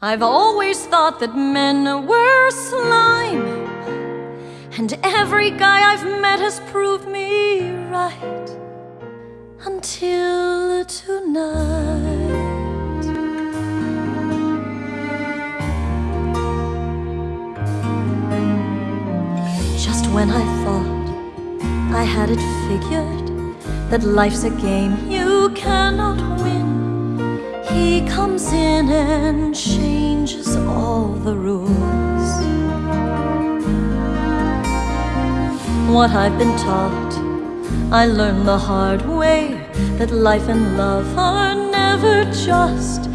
I've always thought that men were slime, and every guy I've met has proved me right until tonight. Just when I thought I had it figured that life's a game you cannot win. He comes in and changes all the rules. What I've been taught, I learned the hard way that life and love are never just.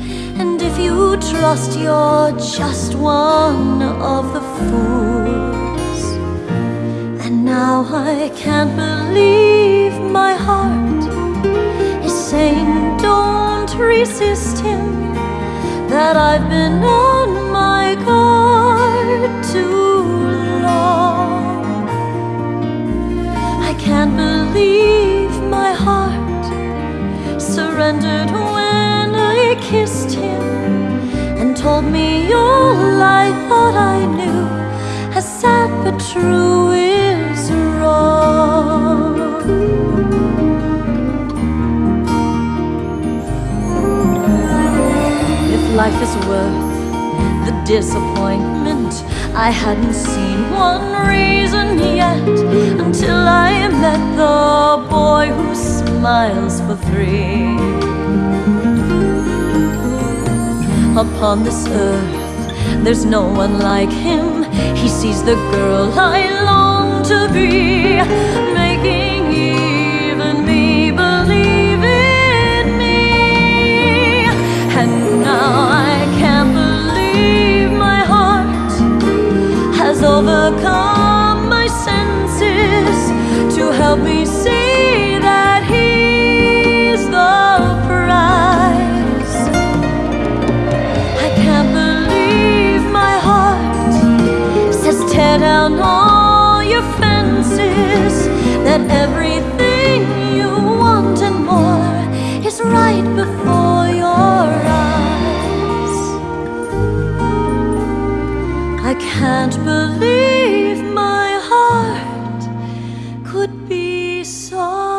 And if you trust, you're just one of the fools. And now I can't believe my heart resist him. That I've been on my guard too long. I can't believe my heart surrendered when I kissed him and told me all I thought I knew. As sad but true life is worth the disappointment, I hadn't seen one reason yet until I met the boy who smiles for three. Upon this earth, there's no one like him. He sees the girl I long to be, overcome my senses to help me see I can't believe my heart could be so.